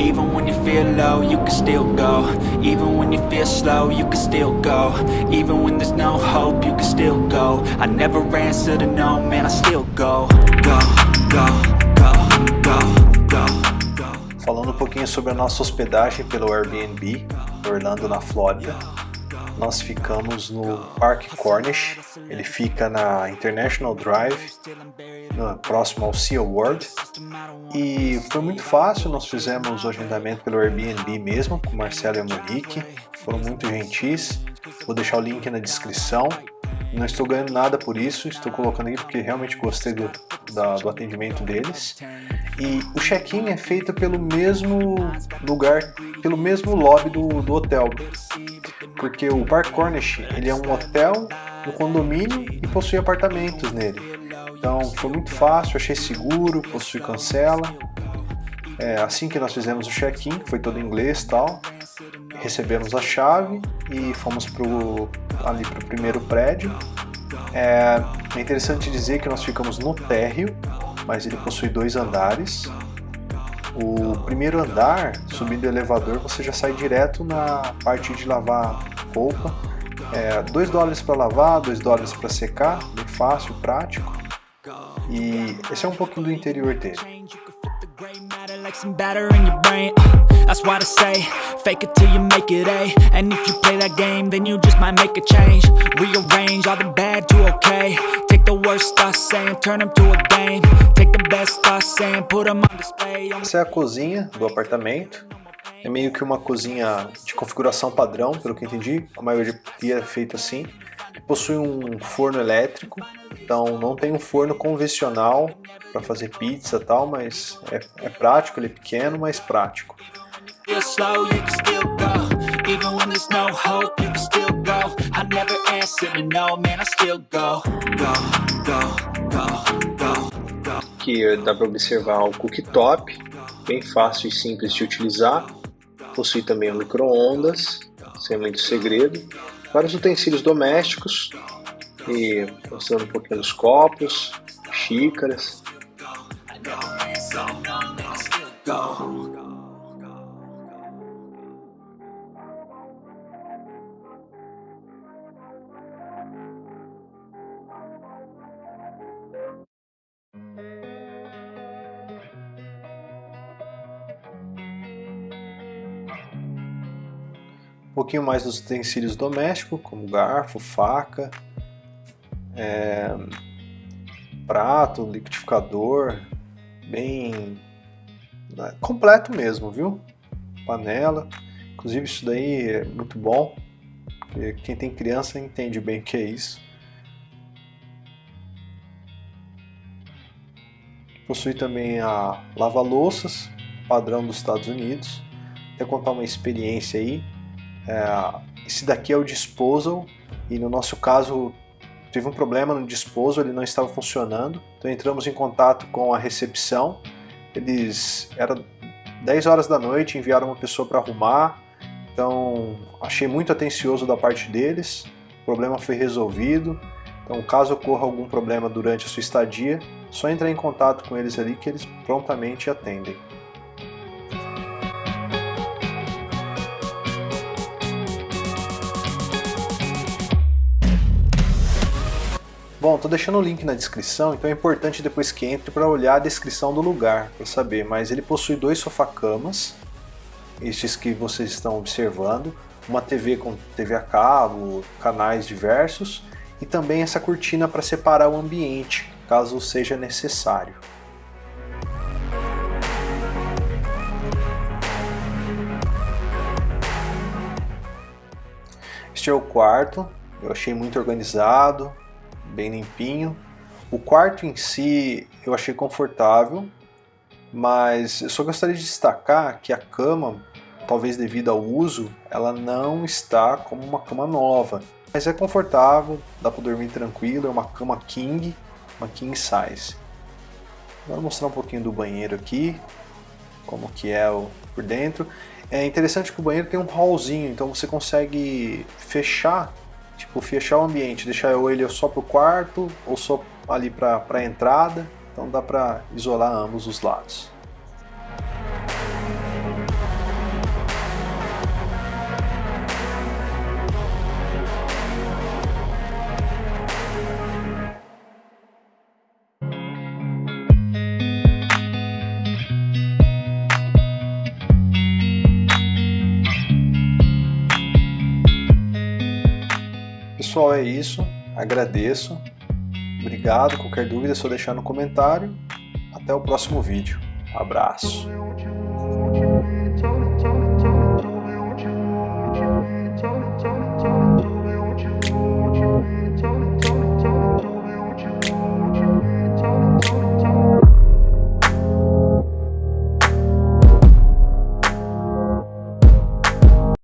Even when you feel low, you can still go. Even when you feel slow, you can still go. Even when there's no hope, you can still go. I never answer to no, man, I still go. Go, go, go, go, go, Falando um pouquinho sobre a nossa hospedagem pelo Airbnb, Orlando, na Flórida. Nós ficamos no Park Cornish, ele fica na International Drive, próximo ao Sea World. E foi muito fácil, nós fizemos o agendamento pelo Airbnb mesmo, com Marcelo e Monique, foram muito gentis. Vou deixar o link na descrição. Não estou ganhando nada por isso, estou colocando aí porque realmente gostei do, da, do atendimento deles. E o check-in é feito pelo mesmo lugar, pelo mesmo lobby do, do hotel. Porque o Park Cornish ele é um hotel, um condomínio e possui apartamentos nele. Então foi muito fácil, achei seguro, possui cancela. É, assim que nós fizemos o check-in, foi todo em inglês tal, recebemos a chave e fomos pro, ali para o primeiro prédio. É, é interessante dizer que nós ficamos no térreo, mas ele possui dois andares. O primeiro andar, subindo o elevador, você já sai direto na parte de lavar roupa. É, 2 dólares para lavar, 2 dólares para secar, bem fácil, prático. E esse é um pouquinho do interior dele. like some batter in your brain That's I say, fake it till you make it A And if you play that game, then you just might make a change Rearrange all the bad to okay the worst thoughts saying, turn them to a game. Take the best thoughts saying, put them on display. Essa é a cozinha do apartamento. É meio que uma cozinha de configuração padrão, pelo que entendi, a maioria é feito assim. Possui um forno elétrico, então não tem um forno convencional para fazer pizza e tal, mas é, é prático, ele é pequeno, mas prático. Aqui dá para observar o cooktop, bem fácil e simples de utilizar. Possui também um micro-ondas, sem muito segredo. Vários utensílios domésticos, e mostrando um pouquinho dos copos, xícaras. Um pouquinho mais dos utensílios domésticos, como garfo, faca, é, prato, liquidificador, bem né, completo mesmo, viu? Panela, inclusive isso daí é muito bom, quem tem criança entende bem o que é isso. Possui também a lava-louças, padrão dos Estados Unidos. Vou contar uma experiência aí. É, esse daqui é o disposal e no nosso caso teve um problema no disposo, ele não estava funcionando. Então entramos em contato com a recepção. Eles era 10 horas da noite, enviaram uma pessoa para arrumar. Então achei muito atencioso da parte deles. O problema foi resolvido. Então, caso ocorra algum problema durante a sua estadia, só entrar em contato com eles ali que eles prontamente atendem. Bom, tô deixando o link na descrição, então é importante depois que entre para olhar a descrição do lugar, para saber, mas ele possui dois sofá-camas, estes que vocês estão observando, uma TV com TV a cabo, canais diversos, e também essa cortina para separar o ambiente, caso seja necessário. Este é o quarto, eu achei muito organizado, bem limpinho. O quarto em si eu achei confortável, mas eu só gostaria de destacar que a cama, talvez devido ao uso, ela não está como uma cama nova. Mas é confortável, dá para dormir tranquilo, é uma cama king, uma king size. Vou mostrar um pouquinho do banheiro aqui, como que é o, por dentro. É interessante que o banheiro tem um hallzinho, então você consegue fechar Tipo, fechar o ambiente, deixar ele só para o quarto ou só ali para a entrada. Então dá para isolar ambos os lados. Pessoal, é isso. Agradeço. Obrigado. Qualquer dúvida é só deixar no comentário. Até o próximo vídeo. Abraço.